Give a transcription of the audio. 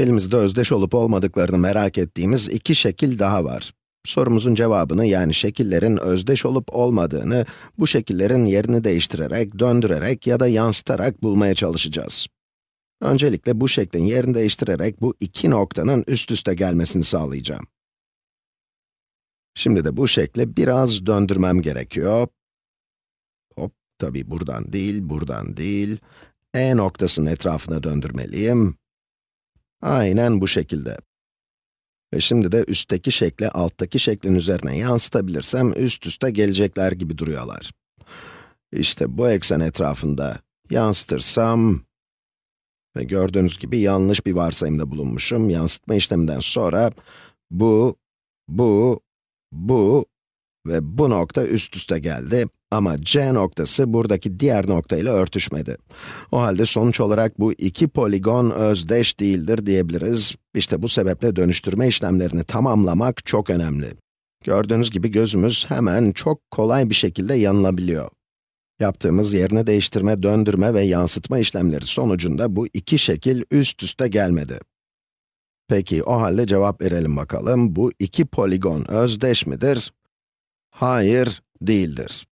Elimizde özdeş olup olmadıklarını merak ettiğimiz iki şekil daha var. Sorumuzun cevabını yani şekillerin özdeş olup olmadığını, bu şekillerin yerini değiştirerek, döndürerek ya da yansıtarak bulmaya çalışacağız. Öncelikle bu şeklin yerini değiştirerek bu iki noktanın üst üste gelmesini sağlayacağım. Şimdi de bu şekli biraz döndürmem gerekiyor. Hop, tabii buradan değil, buradan değil. E noktasının etrafına döndürmeliyim. Aynen bu şekilde. Ve şimdi de üstteki şekli alttaki şeklin üzerine yansıtabilirsem üst üste gelecekler gibi duruyorlar. İşte bu eksen etrafında yansıtırsam ve gördüğünüz gibi yanlış bir varsayımda bulunmuşum. Yansıtma işleminden sonra bu, bu, bu nokta üst üste geldi. Ama C noktası buradaki diğer nokta ile örtüşmedi. O halde sonuç olarak bu iki poligon özdeş değildir diyebiliriz. İşte bu sebeple dönüştürme işlemlerini tamamlamak çok önemli. Gördüğünüz gibi gözümüz hemen çok kolay bir şekilde yanılabiliyor. Yaptığımız yerini değiştirme, döndürme ve yansıtma işlemleri sonucunda bu iki şekil üst üste gelmedi. Peki, o halde cevap verelim bakalım. Bu iki poligon özdeş midir? Hayır, değildir.